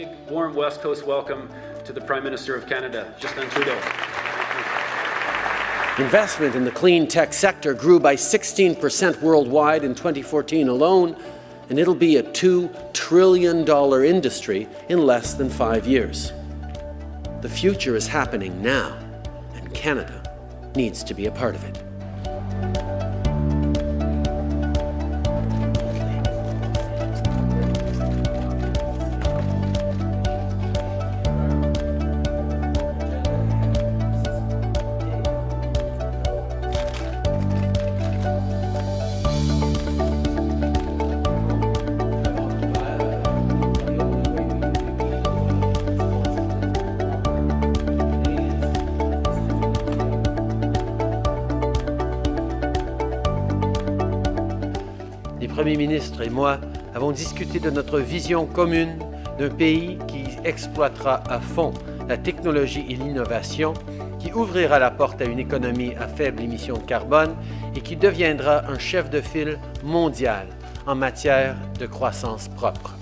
big, warm West Coast welcome to the Prime Minister of Canada, Justin Trudeau. Investment in the clean tech sector grew by 16% worldwide in 2014 alone, and it'll be a $2 trillion industry in less than five years. The future is happening now, and Canada needs to be a part of it. Les premiers ministres et moi avons discuté de notre vision commune d'un pays qui exploitera à fond la technologie et l'innovation, qui ouvrira la porte à une économie à faible émission de carbone et qui deviendra un chef de file mondial en matière de croissance propre.